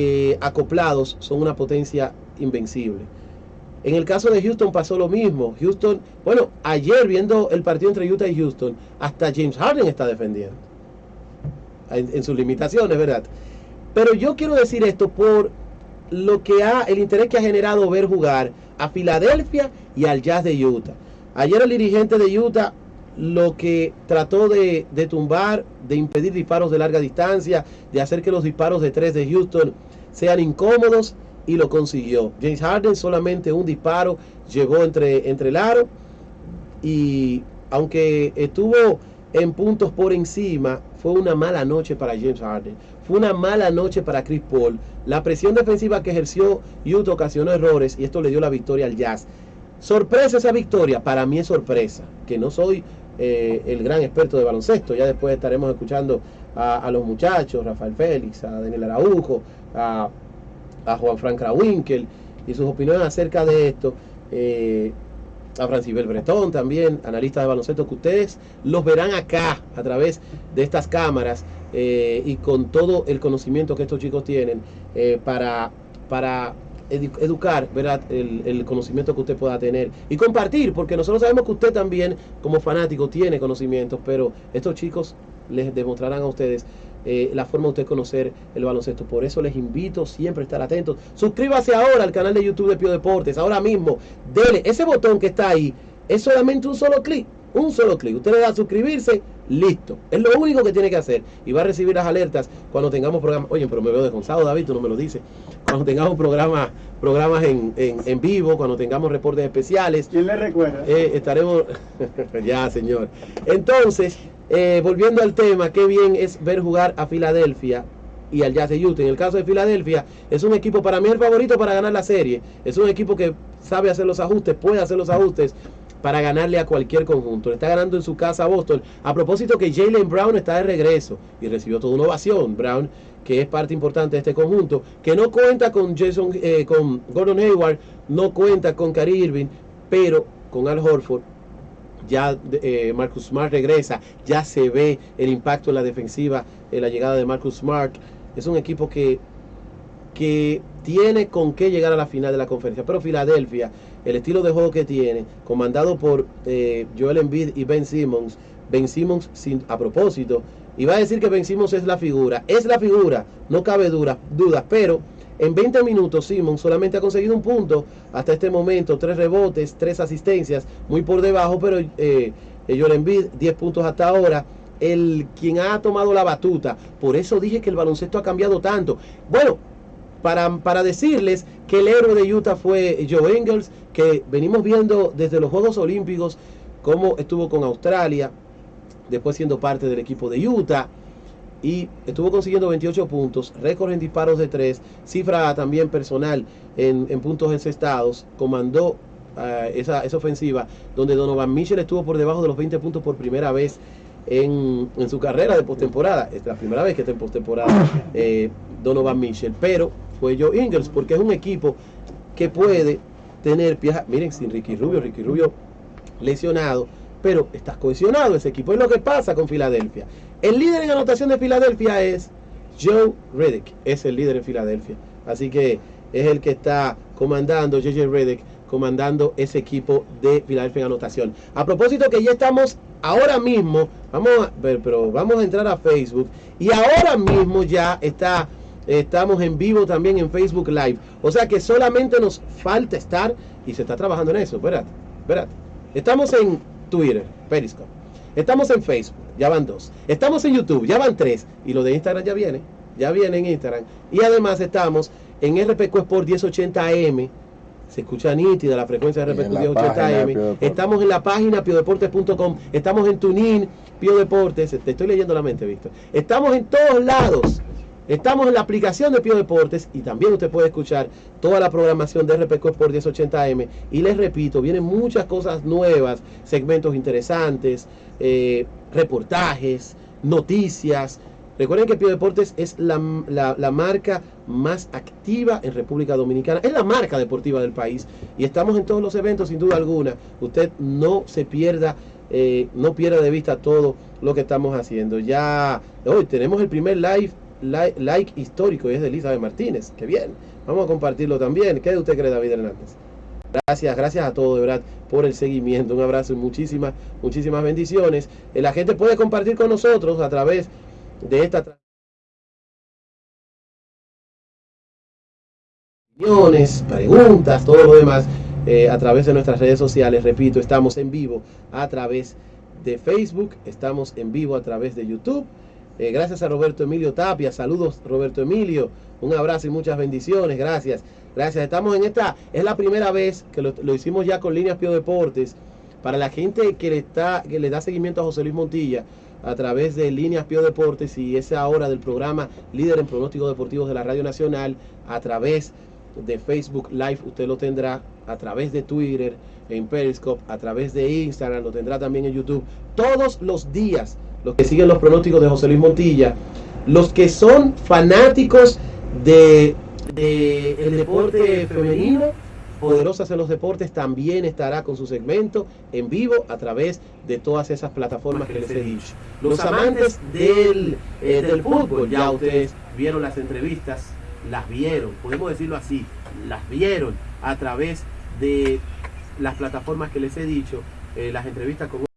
eh, acoplados son una potencia invencible. En el caso de Houston pasó lo mismo. Houston, bueno, ayer viendo el partido entre Utah y Houston, hasta James Harden está defendiendo. En, sus limitaciones, ¿verdad? Pero yo quiero decir esto por lo que ha, el interés que ha generado ver jugar a Filadelfia y al Jazz de Utah. Ayer el dirigente de Utah lo que trató de, de, tumbar, de impedir disparos de larga distancia, de hacer que los disparos de tres de Houston sean incómodos y lo consiguió. James Harden solamente un disparo llegó entre, entre el aro y aunque estuvo en puntos por encima, fue una mala noche para James Harden. Fue una mala noche para Chris Paul. La presión defensiva que ejerció Utah ocasionó errores y esto le dio la victoria al Jazz. Sorpresa esa victoria, para mí es sorpresa, que no soy eh, el gran experto de baloncesto. Ya después estaremos escuchando a, los muchachos, Rafael Félix, a Daniel Araujo, a Juan Frank Krawinkel y sus opiniones acerca de esto. Eh, a Francibel Bretón también, analista de baloncesto, que ustedes los verán acá a través de estas cámaras eh, y con todo el conocimiento que estos chicos tienen eh, para, para educar ¿verdad? El, el, conocimiento que usted pueda tener y compartir, porque nosotros sabemos que usted también como fanático tiene conocimientos, pero estos chicos les demostrarán a ustedes eh, la forma de usted conocer el baloncesto. Por eso les invito siempre a estar atentos. Suscríbase ahora al canal de YouTube de Pio Deportes. Ahora mismo, dele ese botón que está ahí. Es solamente un solo clic. Un solo clic. Usted le da a suscribirse, listo. Es lo único que tiene que hacer. Y va a recibir las alertas cuando tengamos programas. Oye, pero me veo desgonzado, David, tú no me lo dices. Cuando tengamos programas, programas en, en, vivo, cuando tengamos reportes especiales. ¿Quién le recuerda? Eh, estaremos. ya, señor. Entonces, eh, volviendo al tema, qué bien es ver jugar a Filadelfia y al Jazz de Utah. En el caso de Filadelfia, es un equipo para mí el favorito para ganar la serie. Es un equipo que sabe hacer los ajustes, puede hacer los ajustes para ganarle a cualquier conjunto. Le está ganando en su casa a Boston. A propósito que Jalen Brown está de regreso y recibió toda una ovación. Brown, que es parte importante de este conjunto, que no cuenta con Jason, eh, con Gordon Hayward, no cuenta con Kyrie Irving, pero con Al Horford ya eh, Marcus Smart regresa, ya se ve el impacto en la defensiva, en la llegada de Marcus Smart. Es un equipo que, que tiene con qué llegar a la final de la conferencia. Pero Filadelfia, el estilo de juego que tiene, comandado por eh, Joel Embiid y Ben Simmons, Ben Simmons sin, a propósito, va a decir que Ben Simmons es la figura, es la figura, no cabe dudas, pero en 20 minutos, Simon solamente ha conseguido un punto hasta este momento, tres rebotes, tres asistencias, muy por debajo, pero eh, Joel Embiid, 10 puntos hasta ahora. El quien ha tomado la batuta, por eso dije que el baloncesto ha cambiado tanto. Bueno, para, para, decirles que el héroe de Utah fue Joe Engels, que venimos viendo desde los Juegos Olímpicos cómo estuvo con Australia, después siendo parte del equipo de Utah y estuvo consiguiendo 28 puntos, récord en disparos de 3, cifra también personal en, puntos encestados, comandó uh, esa, esa, ofensiva donde Donovan Mitchell estuvo por debajo de los 20 puntos por primera vez en, en su carrera de postemporada. Es la primera vez que está en postemporada eh, Donovan Mitchell, pero fue Joe Ingles porque es un equipo que puede tener piezas, miren, sin Ricky Rubio, Ricky Rubio lesionado, pero estás cohesionado ese equipo. Es lo que pasa con Filadelfia. El líder en anotación de Filadelfia es Joe Reddick, es el líder en Filadelfia. Así que es el que está comandando, JJ Reddick, comandando ese equipo de Filadelfia en anotación. A propósito que ya estamos ahora mismo, vamos a ver, pero vamos a entrar a Facebook y ahora mismo ya está, estamos en vivo también en Facebook Live. O sea que solamente nos falta estar y se está trabajando en eso. Espérate, espérate. Estamos en Twitter, Periscope. Estamos en Facebook, ya van dos. Estamos en YouTube, ya van tres. Y lo de Instagram ya viene, ya viene en Instagram. Y además estamos en RPQ Sport 1080M. Se escucha nítida la frecuencia de RPQ 1080M. Estamos en la página piodeportes.com. Estamos en Tunin, Pio Deportes. Te estoy leyendo la mente, Víctor. Estamos en todos lados. Estamos en la aplicación de Pio Deportes y también usted puede escuchar toda la programación de RPC por 1080M. Y les repito, vienen muchas cosas nuevas, segmentos interesantes, eh, reportajes, noticias. Recuerden que Pio Deportes es la, marca más activa en República Dominicana. Es la marca deportiva del país. Y estamos en todos los eventos, sin duda alguna. Usted no se pierda, eh, no pierda de vista todo lo que estamos haciendo. Ya hoy tenemos el primer live like, histórico y es de Elizabeth Martínez. Qué bien. Vamos a compartirlo también. ¿Qué usted cree, David Hernández? Gracias, gracias a todos, de verdad, por el seguimiento. Un abrazo y muchísimas, muchísimas bendiciones. Eh, la gente puede compartir con nosotros a través de esta preguntas, todo lo demás eh, a través de nuestras redes sociales. Repito, estamos en vivo a través de Facebook, estamos en vivo a través de YouTube. Eh, gracias a Roberto Emilio Tapia. Saludos, Roberto Emilio. Un abrazo y muchas bendiciones. Gracias. Gracias. Estamos en esta, es la primera vez que lo, hicimos ya con Líneas Pio Deportes. Para la gente que le, está, que le da seguimiento a José Luis Montilla a través de Líneas Pio Deportes y esa hora del programa Líder en Pronósticos Deportivos de la Radio Nacional a través de Facebook Live, usted lo tendrá a través de Twitter, en Periscope, a través de Instagram, lo tendrá también en YouTube. Todos los días, los que siguen los pronósticos de José Luis Montilla, los que son fanáticos de, el deporte femenino, Poderosas en los Deportes también estará con su segmento en vivo a través de todas esas plataformas que les he dicho. Los amantes del, eh, del fútbol, ya ustedes vieron las entrevistas, las vieron, podemos decirlo así, las vieron a través de las plataformas que les he dicho, eh, las entrevistas con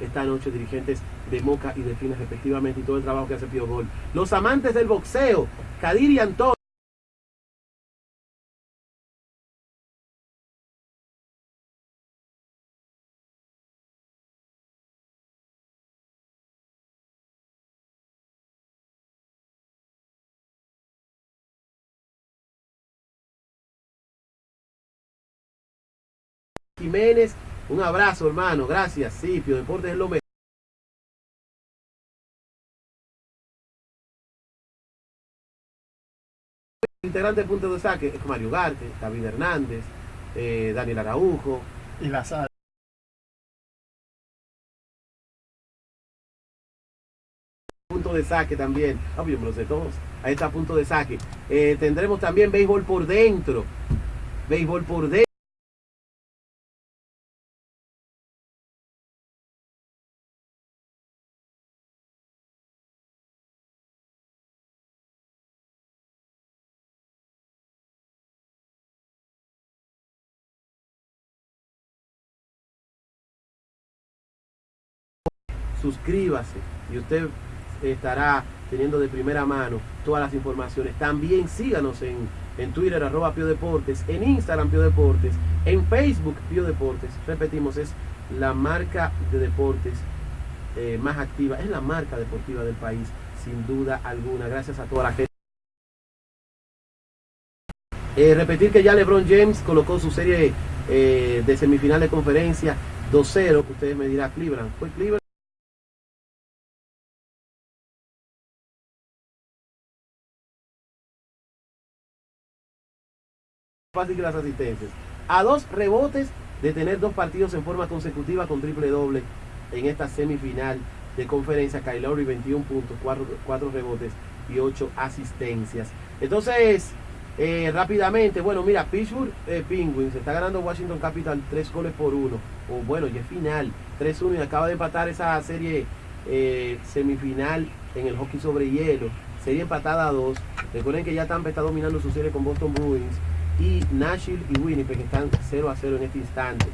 esta noche dirigentes de Moca y de Fines respectivamente y todo el trabajo que hace Pío Gol. Los amantes del boxeo, Kadir y Antonio. Jiménez, un abrazo hermano, gracias, sí, Pio Deportes es lo mejor. integrante punto de saque es Mario Garte, David Hernández, eh, Daniel Araujo. Y la sala. Punto de saque también. Ah, yo me lo sé todos. Ahí está punto de saque. Eh, tendremos también béisbol por dentro. Béisbol por dentro. Suscríbase y usted estará teniendo de primera mano todas las informaciones. También síganos en, en Twitter, arroba Pio Deportes, en Instagram Pio Deportes, en Facebook Pio Deportes. Repetimos, es la marca de deportes eh, más activa, es la marca deportiva del país, sin duda alguna. Gracias a toda la gente. Eh, repetir que ya LeBron James colocó su serie eh, de semifinal de conferencia 2-0, ustedes me dirán Cleveland. Fue Cleveland. Fácil que las asistencias. A dos rebotes de tener dos partidos en forma consecutiva con triple doble en esta semifinal de conferencia. Kyle Lowry 21 puntos, 4, rebotes y 8 asistencias. Entonces, eh, rápidamente, bueno, mira, Pittsburgh eh, Penguins está ganando Washington Capital 3 goles por 1. O bueno, ya es final, 3-1 y acaba de empatar esa serie eh, semifinal en el hockey sobre hielo. Serie empatada a 2. Recuerden que ya Tampa está dominando su serie con Boston Bruins y Nashville y Winnipeg están 0 a 0 en este instante.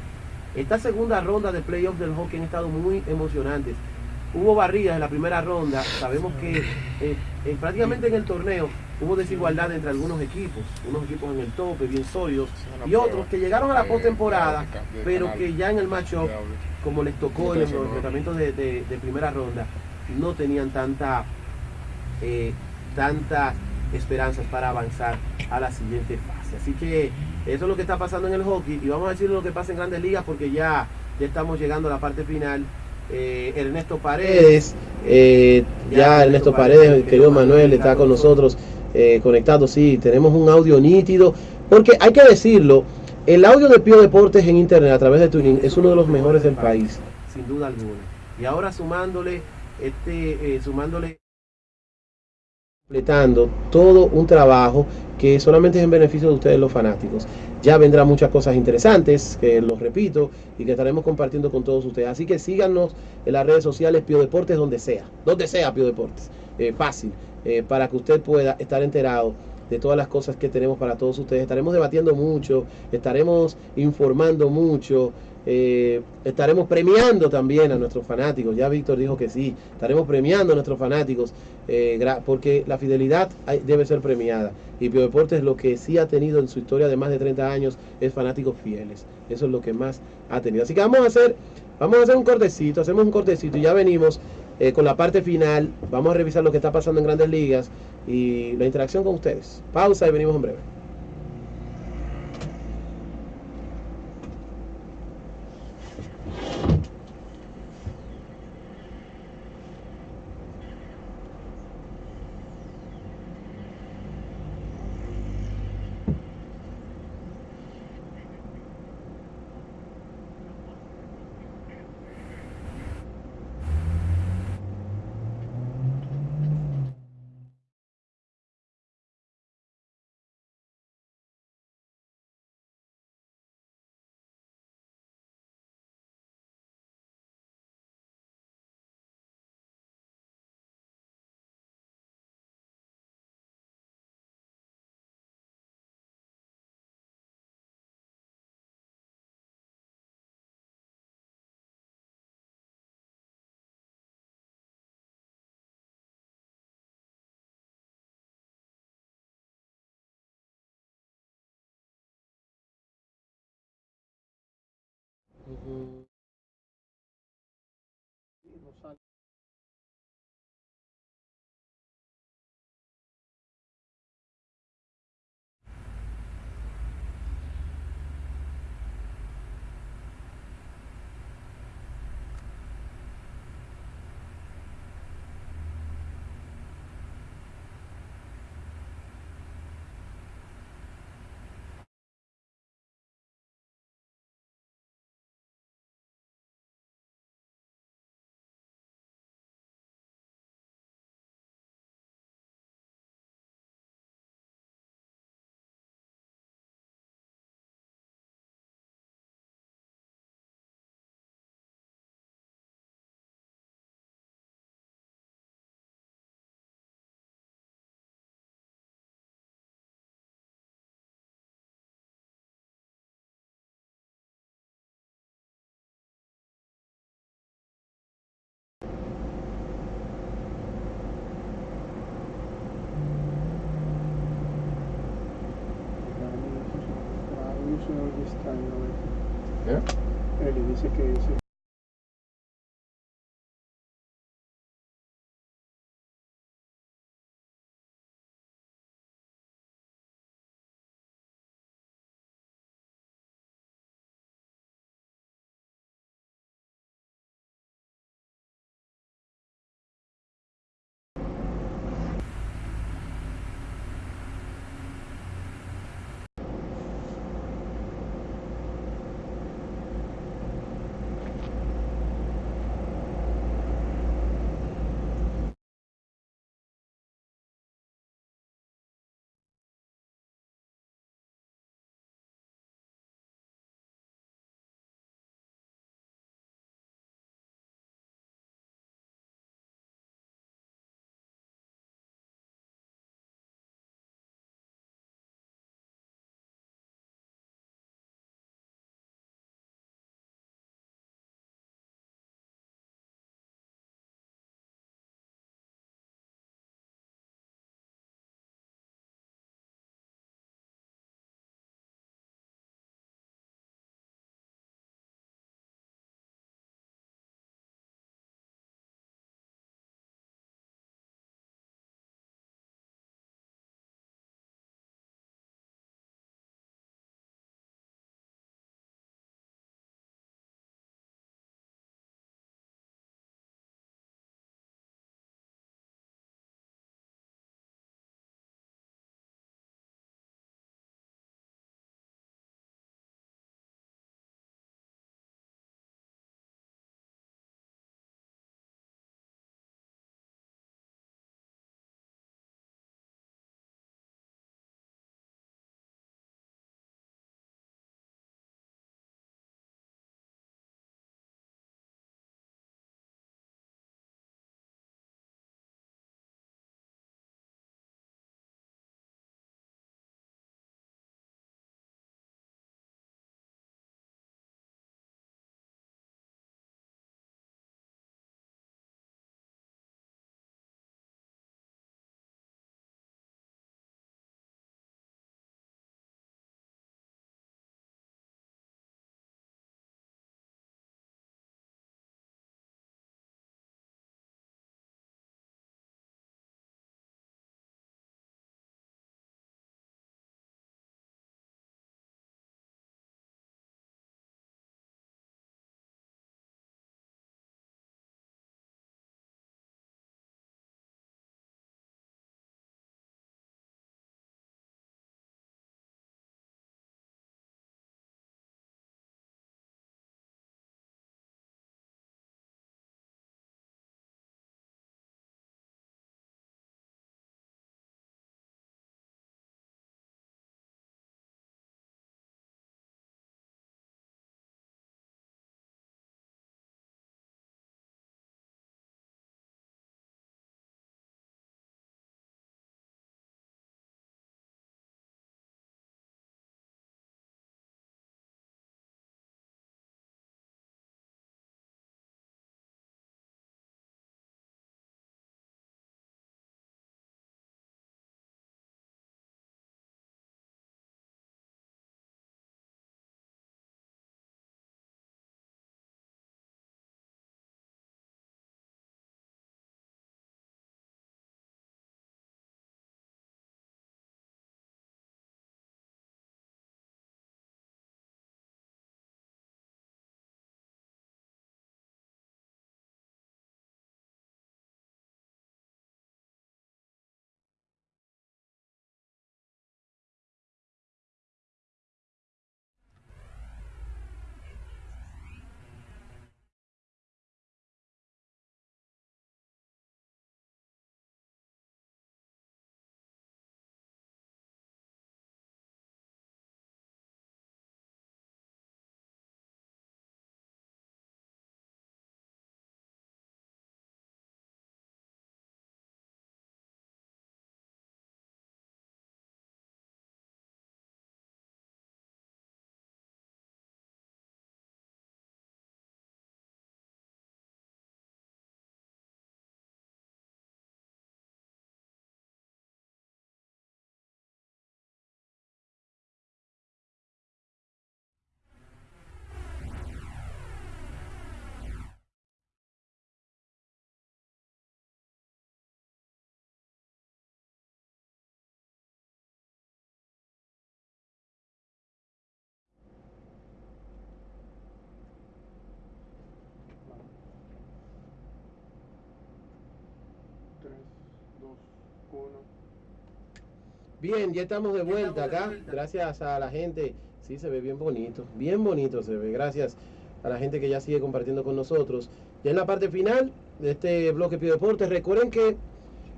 Esta segunda ronda de playoffs del hockey han estado muy emocionantes. Hubo barridas en la primera ronda, sabemos que eh, eh, prácticamente en el torneo hubo desigualdad entre algunos equipos, unos equipos en el tope, bien sólidos, y otros que llegaron a la postemporada, pero que ya en el matchup, como les tocó en los enfrentamientos de, primera ronda, no tenían tanta, eh, tantas esperanzas para avanzar a la siguiente fase. Así que eso es lo que está pasando en el hockey y vamos a decir lo que pasa en grandes ligas porque ya, ya estamos llegando a la parte final. Eh, Ernesto Paredes, eh, ya Ernesto Paredes, el querido Manuel está con nosotros eh, conectado, sí, tenemos un audio nítido, porque hay que decirlo, el audio de Pío Deportes en internet a través de Tuning es uno de los mejores del país, sin duda alguna. Y ahora sumándole, este, sumándole completando todo un trabajo que solamente es en beneficio de ustedes los fanáticos. Ya vendrán muchas cosas interesantes, que los repito, y que estaremos compartiendo con todos ustedes. Así que síganos en las redes sociales Pio Deportes, donde sea, donde sea Pio Deportes. Eh, fácil, eh, para que usted pueda estar enterado de todas las cosas que tenemos para todos ustedes. Estaremos debatiendo mucho, estaremos informando mucho, eh, estaremos premiando también a nuestros fanáticos. Ya Víctor dijo que sí, estaremos premiando a nuestros fanáticos eh, porque la fidelidad debe ser premiada. Y Pio Deportes lo que sí ha tenido en su historia de más de 30 años es fanáticos fieles. Eso es lo que más ha tenido. Así que vamos a hacer, vamos a hacer un cortecito, hacemos un cortecito y ya venimos eh, con la parte final. Vamos a revisar lo que está pasando en grandes ligas y la interacción con ustedes. Pausa y venimos en breve. Mm-hmm. Él dice que Bien, ya estamos de vuelta acá. Gracias a la gente. Sí, se ve bien bonito. Bien bonito se ve. Gracias a la gente que ya sigue compartiendo con nosotros. Ya en la parte final de este bloque Pio Deportes, recuerden que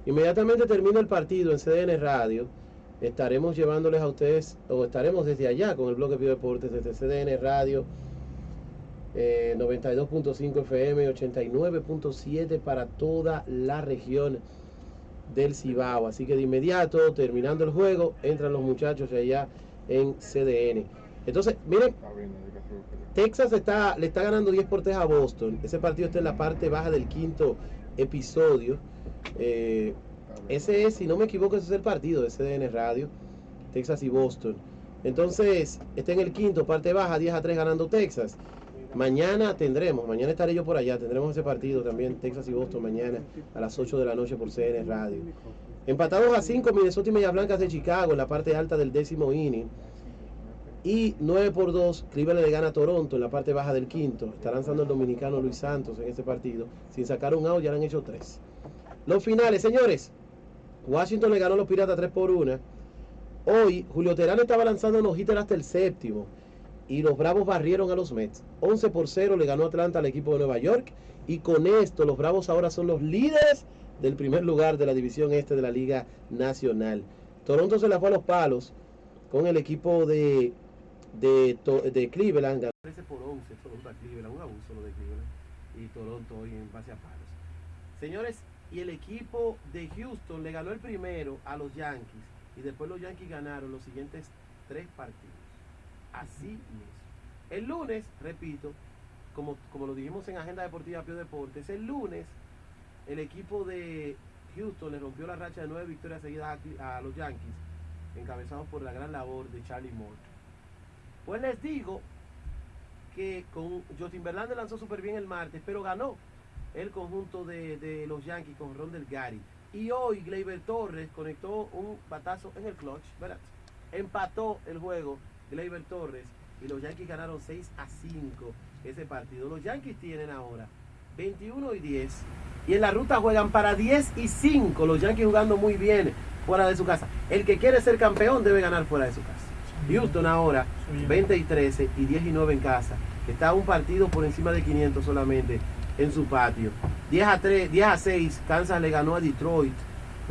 inmediatamente termina el partido en CDN Radio. Estaremos llevándoles a ustedes, o estaremos desde allá con el bloque Pio Deportes, desde CDN Radio. 92.5 FM, 89.7 para toda la región del Cibao. Así que de inmediato, terminando el juego, entran los muchachos allá en CDN. Entonces, miren, Texas está, le está ganando 10 por 3 a Boston. Ese partido está en la parte baja del quinto episodio. Eh, ese es, si no me equivoco, ese es el partido de CDN Radio, Texas y Boston. Entonces, está en el quinto, parte baja, 10 a 3 ganando Texas. Mañana tendremos, mañana estaré yo por allá, tendremos ese partido también, Texas y Boston, mañana a las 8 de la noche por CN Radio. Empatados a 5, Minnesota y Media Blancas de Chicago en la parte alta del décimo inning. Y 9 por 2, Cleveland le gana a Toronto en la parte baja del quinto. Está lanzando el dominicano Luis Santos en ese partido. Sin sacar un out, ya le han hecho 3. Los finales, señores. Washington le ganó a los Piratas 3 por 1. Hoy, Julio Terán estaba lanzando los hitters hasta el séptimo y los Bravos barrieron a los Mets. 11 por 0 le ganó Atlanta al equipo de Nueva York y con esto los Bravos ahora son los líderes del primer lugar de la división este de la Liga Nacional. Toronto se la fue a los palos con el equipo de, de, Cleveland. 13 por 11 Toronto a Cleveland, un abuso lo de Cleveland y Toronto hoy en base a palos. Señores, y el equipo de Houston le ganó el primero a los Yankees y después los Yankees ganaron los siguientes tres partidos así mismo. El lunes, repito, como, como lo dijimos en Agenda Deportiva Pio Deportes, el lunes el equipo de Houston le rompió la racha de nueve victorias seguidas a, los Yankees, encabezados por la gran labor de Charlie Moore. Pues les digo que con Justin Verlander lanzó súper bien el martes, pero ganó el conjunto de, los Yankees con Ron Del Gary. Y hoy Gleyber Torres conectó un batazo en el clutch. Empató el juego Gleyber Torres y los Yankees ganaron 6 a 5 ese partido. Los Yankees tienen ahora 21 y 10 y en la ruta juegan para 10 y 5. Los Yankees jugando muy bien fuera de su casa. El que quiere ser campeón debe ganar fuera de su casa. Houston ahora 20 y 13 y 10 y 9 en casa. Está un partido por encima de 500 solamente en su patio. 10 a 3, 10 a 6, Kansas le ganó a Detroit.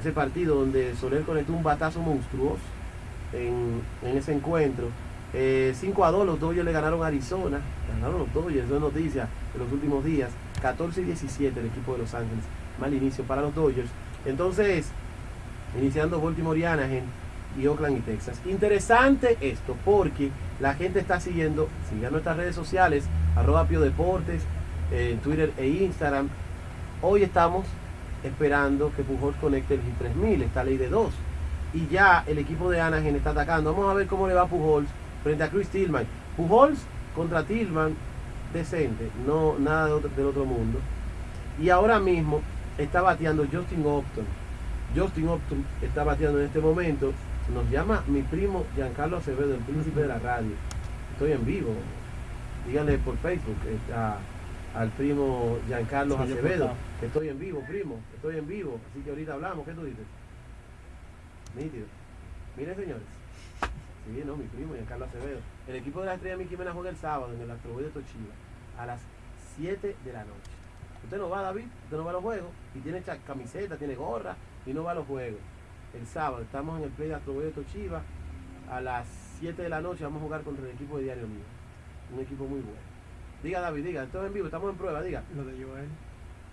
Ese partido donde Soler conectó un batazo monstruoso en, en ese encuentro. 5 eh, a 2 los Dodgers le ganaron a Arizona. Ganaron los Dodgers, eso es noticia de los últimos días. 14 y 17 el equipo de Los Ángeles. Mal inicio para los Dodgers. Entonces, iniciando Baltimore y Anaheim y Oakland y Texas. Interesante esto porque la gente está siguiendo, sigan nuestras redes sociales, arroba Pio Deportes, en Twitter e Instagram. Hoy estamos esperando que Pujols conecte el G3000, esta ley de 2. Y ya el equipo de Anaheim está atacando. Vamos a ver cómo le va a Pujols frente a Chris Tillman. Pujols contra Tillman, decente, no nada del otro mundo. Y ahora mismo está bateando Justin Upton. Justin Upton está bateando en este momento. Nos llama mi primo Giancarlo Acevedo, el príncipe de la radio. Estoy en vivo. Díganle por Facebook al primo Giancarlo Acevedo. Estoy en vivo, primo. Estoy en vivo. Así que ahorita hablamos. ¿Qué tú dices? Nítido. Miren, señores. Sí, no, mi primo, Giancarlo Acevedo. El equipo de la Estrella Mickey Mena juega el sábado en el Astroboy de Tochiva a las 7 de la noche. Usted no va, David, usted no va a los juegos y tiene camiseta, tiene gorra y no va a los juegos. El sábado estamos en el play de Astroboy de Tochiva a las 7 de la noche vamos a jugar contra el equipo de Diario Mío. Un equipo muy bueno. Diga David, diga, estamos en vivo, estamos en prueba, diga. Lo de Joel.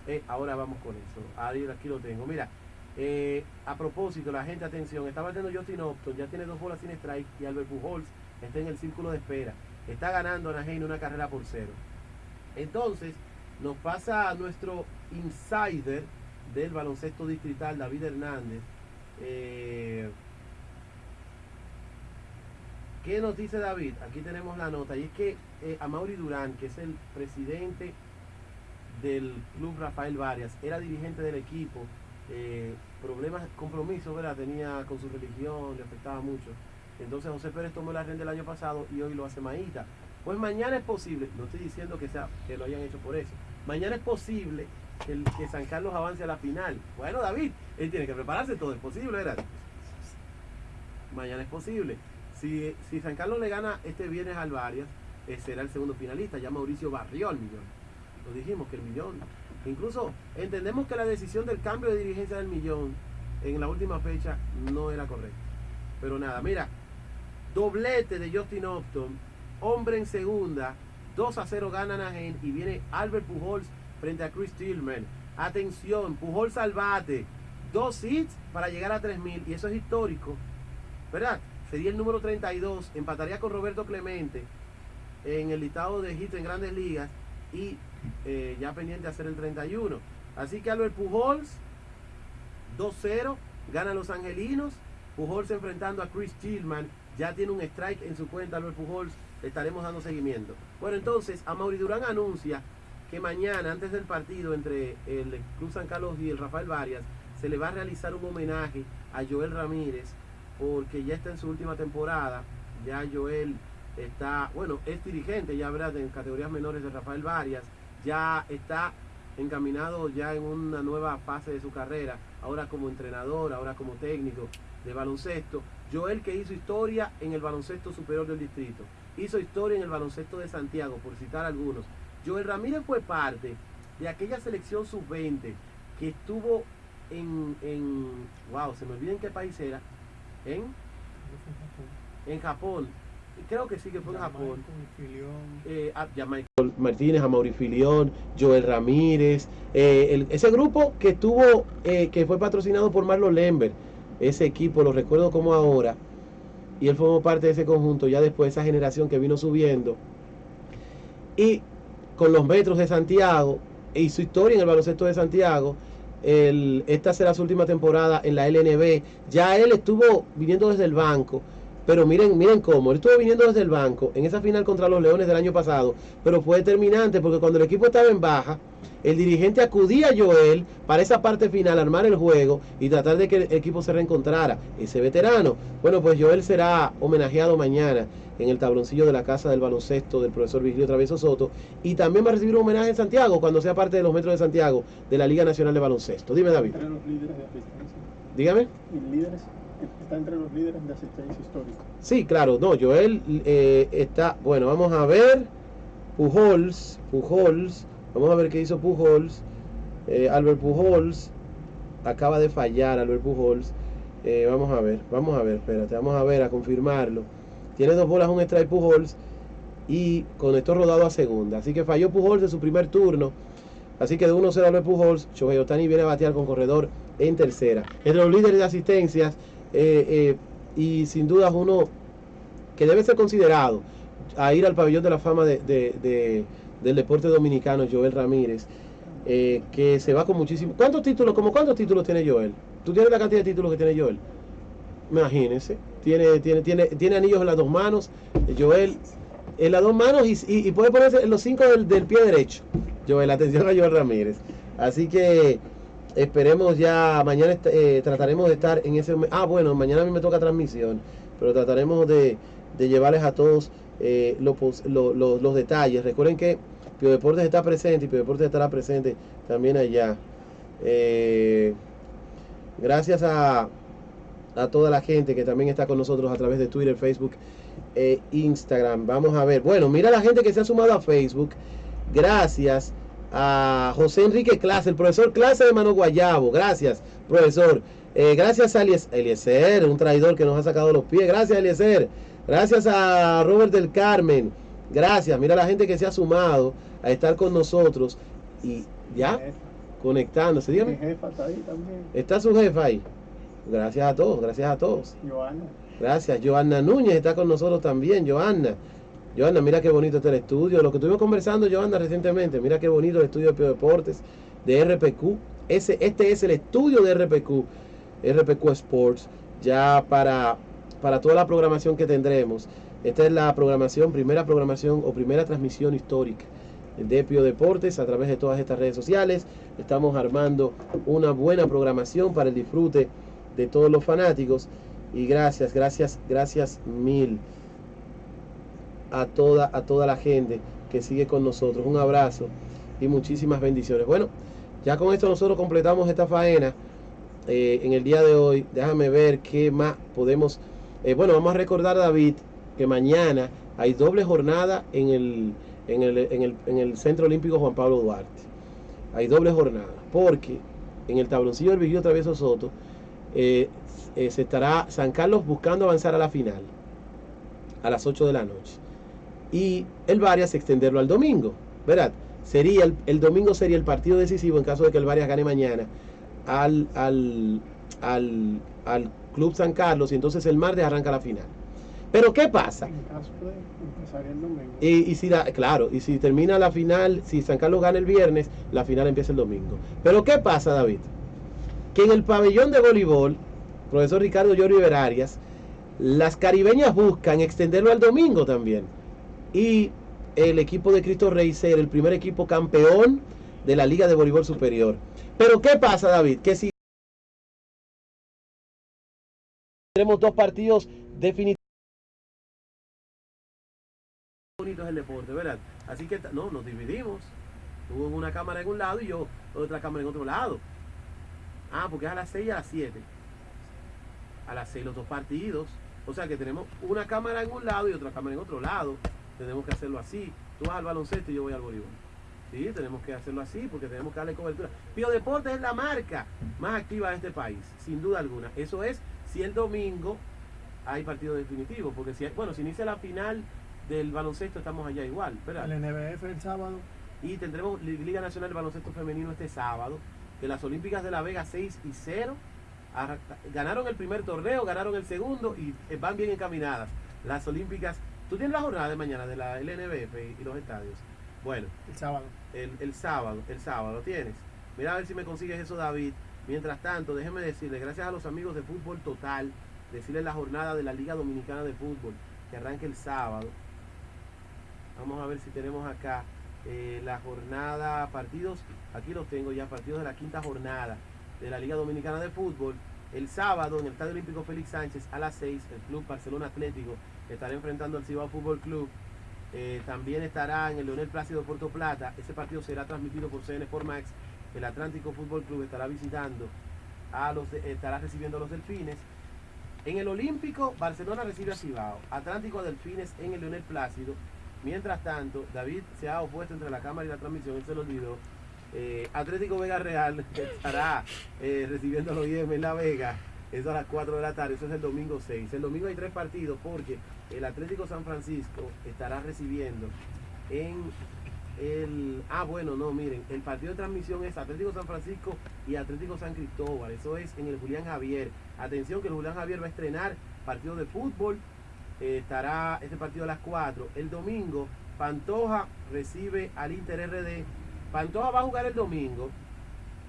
Eh, ahora vamos con eso. Ahí aquí lo tengo. Mira, eh, a propósito, la gente, atención, está batiendo Justin Upton, ya tiene dos bolas sin strike y Albert Pujols está en el círculo de espera. Está ganando Anaheim una carrera por cero. Entonces, nos pasa a nuestro insider del baloncesto distrital, David Hernández. Eh, ¿Qué nos dice David? Aquí tenemos la nota. Y es que eh, a Mauri Durán, que es el presidente del club Rafael Varias, era dirigente del equipo eh, problemas, compromisos, ¿verdad? Tenía con su religión, le afectaba mucho. Entonces José Pérez tomó la renta el año pasado y hoy lo hace Maíta. Pues mañana es posible, no estoy diciendo que, sea, que lo hayan hecho por eso, mañana es posible que, el, que San Carlos avance a la final. Bueno, David, él tiene que prepararse, todo es posible, ¿verdad? mañana es posible. Si, si San Carlos le gana este viernes al Varias, eh, será el segundo finalista. Ya Mauricio barrió el millón. Lo dijimos que el millón. Incluso entendemos que la decisión del cambio de dirigencia del millón en la última fecha no era correcta. Pero nada, mira, doblete de Justin Upton, hombre en segunda, 2 a 0 gana Anaheim y viene Albert Pujols frente a Chris Tillman. Atención, Pujols al bate, dos hits para llegar a 3000 y eso es histórico, ¿verdad? Sería el número 32, empataría con Roberto Clemente en el listado de hits en grandes ligas y eh, ya pendiente a hacer el 31. Así que Albert Pujols, 2-0, gana los angelinos. Pujols enfrentando a Chris Tillman, ya tiene un strike en su cuenta Albert Pujols, estaremos dando seguimiento. Bueno, entonces, a Mauri Durán anuncia que mañana, antes del partido entre el Club San Carlos y el Rafael Varias, se le va a realizar un homenaje a Joel Ramírez, porque ya está en su última temporada, ya Joel está, bueno, es dirigente ya verdad en categorías menores de Rafael Varias, ya está encaminado ya en una nueva fase de su carrera, ahora como entrenador, ahora como técnico de baloncesto. Joel que hizo historia en el baloncesto superior del distrito, hizo historia en el baloncesto de Santiago, por citar algunos. Joel Ramírez fue parte de aquella selección sub-20 que estuvo en, en, wow, se me olvida en qué país era, en, en Japón, creo que sí que fue en Japón. Eh, a, Michael Martínez, a Mauri Filión, Joel Ramírez, eh, el, ese grupo que estuvo, eh, que fue patrocinado por Marlon Lember, ese equipo, lo recuerdo como ahora, y él formó parte de ese conjunto, ya después esa generación que vino subiendo, y con los metros de Santiago, y su historia en el baloncesto de Santiago, el, esta será su última temporada en la LNB, ya él estuvo viniendo desde el banco, pero miren, miren cómo, él estuvo viniendo desde el banco en esa final contra los Leones del año pasado, pero fue determinante porque cuando el equipo estaba en baja, el dirigente acudía a Joel para esa parte final, armar el juego y tratar de que el equipo se reencontrara. Ese veterano, bueno, pues Joel será homenajeado mañana en el tabloncillo de la casa del baloncesto del profesor Vigilio Travieso Soto y también va a recibir un homenaje en Santiago cuando sea parte de los metros de Santiago de la Liga Nacional de Baloncesto. Dime, David. Dígame. líderes está entre los líderes de asistencia histórica. Sí, claro, no, Joel eh, está, bueno, vamos a ver, Pujols, Pujols, vamos a ver qué hizo Pujols, eh, Albert Pujols, acaba de fallar Albert Pujols, eh, vamos a ver, vamos a ver, espérate, vamos a ver, a confirmarlo, tiene dos bolas, un strike Pujols, y con esto rodado a segunda, así que falló Pujols en su primer turno, así que de 1-0 Albert Pujols, Shohei Otani viene a batear con corredor en tercera. Entre los líderes de asistencias, eh, eh, y sin duda uno que debe ser considerado a ir al pabellón de la fama de, del deporte dominicano, Joel Ramírez, eh, que se va con muchísimos... ¿Cuántos títulos, como cuántos títulos tiene Joel? ¿Tú tienes la cantidad de títulos que tiene Joel? Imagínense, tiene, tiene, tiene, tiene anillos en las dos manos, Joel en las dos manos y, puede ponerse en los cinco del, del pie derecho. Joel, atención a Joel Ramírez. Así que Esperemos ya, mañana eh, trataremos de estar en ese... Ah, bueno, mañana a mí me toca transmisión, pero trataremos de, llevarles a todos eh, los detalles. Recuerden que Pio Deportes está presente y Pio Deportes estará presente también allá. Eh, gracias a, a toda la gente que también está con nosotros a través de Twitter, Facebook e Instagram. Vamos a ver. Bueno, mira la gente que se ha sumado a Facebook. Gracias a José Enrique Clase, el profesor Clase de Mano Guayabo. Gracias, profesor. Eh, gracias a Eliezer, un traidor que nos ha sacado los pies. Gracias, Eliezer. Gracias a Robert del Carmen. Gracias. Mira la gente que se ha sumado a estar con nosotros y ya conectándose. Dígame. está ahí también. Está su jefa ahí. Gracias a todos, gracias a todos. Joana. Gracias. Joana Núñez está con nosotros también. Joana. Joana, mira qué bonito está el estudio. Lo que estuvimos conversando, Joana, recientemente. Mira qué bonito el estudio de Pio Deportes, de RPQ. Ese, este es el estudio de RPQ, RPQ Sports, ya para, para toda la programación que tendremos. Esta es la programación, primera programación o primera transmisión histórica de Pio Deportes a través de todas estas redes sociales. Estamos armando una buena programación para el disfrute de todos los fanáticos. Y gracias, gracias, gracias mil a toda, a toda la gente que sigue con nosotros. Un abrazo y muchísimas bendiciones. Bueno, ya con esto nosotros completamos esta faena eh, en el día de hoy. Déjame ver qué más podemos Eh, bueno, vamos a recordar, David, que mañana hay doble jornada en el, en el, en el, en el Centro Olímpico Juan Pablo Duarte. Hay doble jornada, porque en el tabloncillo del Vigilio Travieso Soto eh, se estará San Carlos buscando avanzar a la final a las 8 de la noche. Y el Varias extenderlo al domingo, ¿verdad? Sería el, el domingo sería el partido decisivo en caso de que el Varias gane mañana al, al, al, al Club San Carlos y entonces el martes arranca la final. Pero ¿qué pasa? En caso de empezar el domingo. Y, y si la, claro, y si termina la final, si San Carlos gana el viernes, la final empieza el domingo. Pero ¿qué pasa, David? Que en el pabellón de voleibol, profesor Ricardo Llorio Arias, las caribeñas buscan extenderlo al domingo también. Y el equipo de Cristo Rey ser el primer equipo campeón de la Liga de Voleibol Superior. Pero ¿qué pasa, David? Que si tenemos dos partidos definitivos bonito es el deporte, ¿verdad? Así que no, nos dividimos. Tuvo una cámara en un lado y yo otra cámara en otro lado. Ah, porque es a las 6 y a las 7. A las 6 los dos partidos. O sea que tenemos una cámara en un lado y otra cámara en otro lado. Tenemos que hacerlo así. Tú vas al baloncesto y yo voy al voleibol. Sí, tenemos que hacerlo así porque tenemos que darle cobertura. Pío Deportes es la marca más activa de este país, sin duda alguna. Eso es si el domingo hay partido definitivo. Porque si, bueno, si inicia la final del baloncesto estamos allá igual, ¿verdad? El NBF el sábado. Y tendremos Liga Nacional de Baloncesto Femenino este sábado, que las Olímpicas de La Vega 6 y 0 ganaron el primer torneo, ganaron el segundo y eh, van bien encaminadas. Las Olímpicas, tú tienes la jornada de mañana de la LNBF y los estadios. Bueno, El sábado. el, el sábado, el sábado tienes. Mira a ver si me consigues eso, David. Mientras tanto, déjeme decirle, gracias a los amigos de Fútbol Total, decirles la jornada de la Liga Dominicana de Fútbol, que arranca el sábado. Vamos a ver si tenemos acá eh, la jornada, partidos, aquí los tengo ya, partidos de la quinta jornada de la Liga Dominicana de Fútbol. El sábado en el Estadio Olímpico Félix Sánchez a las 6, el Club Barcelona Atlético estará enfrentando al Cibao Fútbol Club. Eh, también estará en el Leonel Plácido Puerto Plata. Ese partido será transmitido por CN Formax. El Atlántico Fútbol Club estará visitando a los, estará recibiendo a los Delfines. En el Olímpico, Barcelona recibe a Cibao. Atlántico Delfines en el Leonel Plácido. Mientras tanto, David se ha opuesto entre la cámara y la transmisión, él se lo olvidó. Eh, Atlético Vega Real estará eh, recibiendo a los IEM en La Vega. Eso a las 4 de la tarde, eso es el domingo 6. El domingo hay tres partidos porque el Atlético San Francisco estará recibiendo en el... Ah, bueno, no, miren, el partido de transmisión es Atlético San Francisco y Atlético San Cristóbal. Eso es en el Julián Javier. Atención que el Julián Javier va a estrenar partido de fútbol. Eh, estará este partido a las 4. El domingo, Pantoja recibe al Inter RD. Pantoja va a jugar el domingo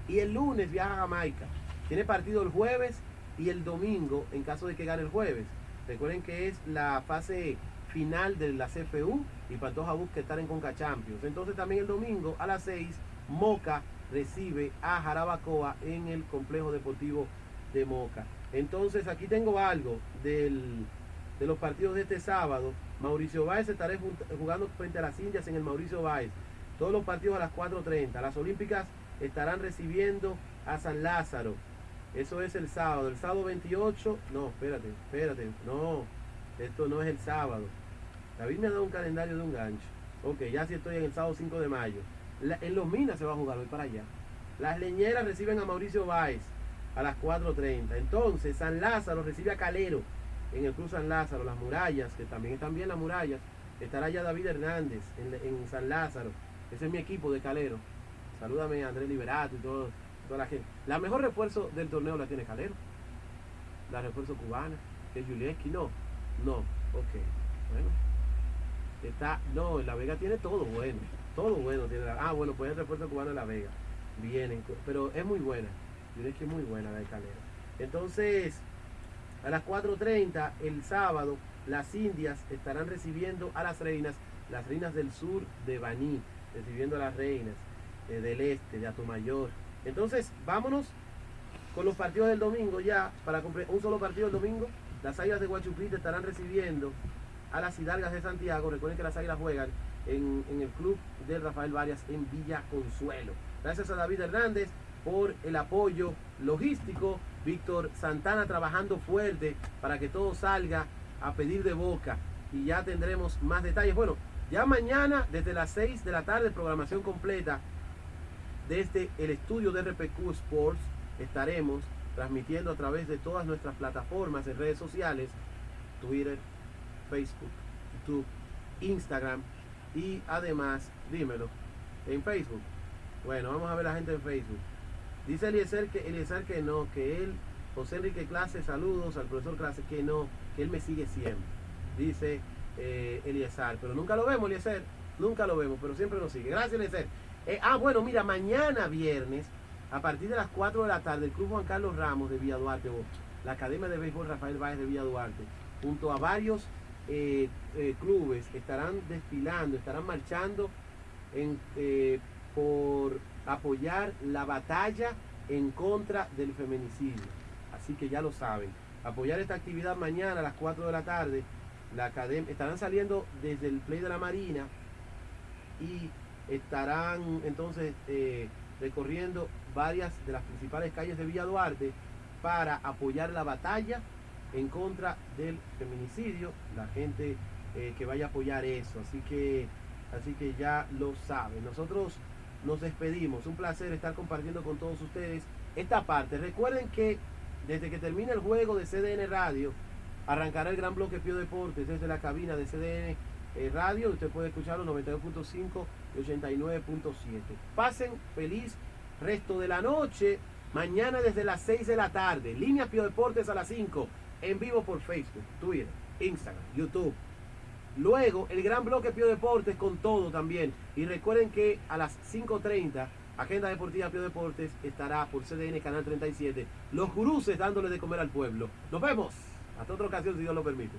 y el lunes viaja a Jamaica. Tiene partido el jueves y el domingo en caso de que gane el jueves. Recuerden que es la fase final de la CFU y Pantoja busca estar en Conca Champions. Entonces también el domingo a las 6 Moca recibe a Jarabacoa en el complejo deportivo de Moca. Entonces aquí tengo algo del, de los partidos de este sábado. Mauricio Báez estará jugando frente a las Indias en el Mauricio Báez. Todos los partidos a las 4.30. Las Olímpicas estarán recibiendo a San Lázaro. Eso es el sábado. El sábado 28. No, espérate, espérate. No, esto no es el sábado. David me ha dado un calendario de un gancho. Ok, ya sí estoy en el sábado 5 de mayo. En los Minas se va a jugar, voy para allá. Las leñeras reciben a Mauricio Báez a las 4.30. Entonces, San Lázaro recibe a Calero en el Club San Lázaro. Las murallas, que también están bien las murallas. Estará ya David Hernández en, San Lázaro. Ese es mi equipo de Calero. Salúdame a Andrés Liberato y todo, la mejor refuerzo del torneo la tiene Calero. La refuerzo cubana, que es Julieski. No, no, ok. Bueno. Está, no, La Vega tiene todo bueno. Todo bueno tiene la- Ah, bueno, pues el refuerzo cubano en La Vega. Vienen, pero es muy buena. Julieski es muy buena la de Calero. Entonces, a las 4.30 el sábado, las Indias estarán recibiendo a las reinas, las reinas del sur de Baní, recibiendo a las reinas eh, del este, de Atomayor. Entonces, vámonos con los partidos del domingo ya, para cumplir un solo partido el domingo. Las Águilas de Guachupita estarán recibiendo a las Hidalgas de Santiago. Recuerden que las Águilas juegan en, en el club de Rafael Varias en Villa Consuelo. Gracias a David Hernández por el apoyo logístico Víctor Santana trabajando fuerte para que todo salga a pedir de boca y ya tendremos más detalles. Bueno, ya mañana desde las 6 de la tarde, programación completa desde el estudio de RPQ Sports, estaremos transmitiendo a través de todas nuestras plataformas en redes sociales, Twitter, Facebook, YouTube, Instagram y además, dímelo, en Facebook. Bueno, vamos a ver la gente en Facebook. Dice Eliezer que, Eliezer que no, que él, José Enrique Clase, saludos al profesor Clase, que no, que él me sigue siempre. Dice eh, Eliezer, pero nunca lo vemos, Eliezer, nunca lo vemos, pero siempre nos sigue. Gracias, Eliezer. Eh, ah, bueno, mira, mañana viernes, a partir de las 4 de la tarde, el Club Juan Carlos Ramos de Villa Duarte, o la Academia de Béisbol Rafael Báez de Villa Duarte, junto a varios eh, eh, clubes, estarán desfilando, estarán marchando por apoyar la batalla en contra del feminicidio. Así que ya lo saben. Apoyar esta actividad mañana a las 4 de la tarde. La academia, estarán saliendo desde el Play de la Marina y estarán entonces eh, recorriendo varias de las principales calles de Villa Duarte para apoyar la batalla en contra del feminicidio. La gente eh, que vaya a apoyar eso. Así que, así que ya lo saben. Nosotros nos despedimos. Un placer estar compartiendo con todos ustedes esta parte. Recuerden que desde que termine el juego de CDN Radio, arrancará el gran bloque Pío Deportes desde la cabina de CDN eh, Radio. Usted puede escucharlo 92.5 y 89.7. Pasen feliz resto de la noche. Mañana desde las 6 de la tarde. Línea Pío Deportes a las 5. En vivo por Facebook, Twitter, Instagram, YouTube. Luego el gran bloque Pío Deportes con todo también. Y recuerden que a las 5.30 Agenda Deportiva Pío Deportes estará por CDN Canal 37. Los guruses dándole de comer al pueblo. Nos vemos. Hasta otra ocasión si Dios lo permite.